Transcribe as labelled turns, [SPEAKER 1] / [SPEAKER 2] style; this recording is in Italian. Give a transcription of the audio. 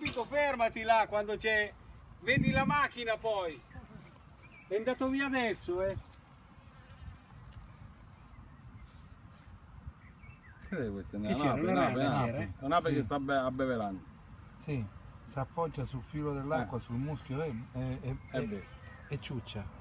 [SPEAKER 1] capito? Fermati là quando c'è... Vedi la macchina poi. È andato via adesso, eh.
[SPEAKER 2] Che è questo? È eh?
[SPEAKER 1] Che
[SPEAKER 2] una
[SPEAKER 1] c'era?
[SPEAKER 2] nape,
[SPEAKER 1] Una
[SPEAKER 2] nape, nape.
[SPEAKER 3] Sì.
[SPEAKER 2] che sta abbevelando. abbeverando.
[SPEAKER 3] Sì, si appoggia sul filo dell'acqua, eh. sul muschio e, e, e, e ciuccia.